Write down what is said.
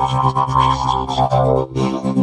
Thank you.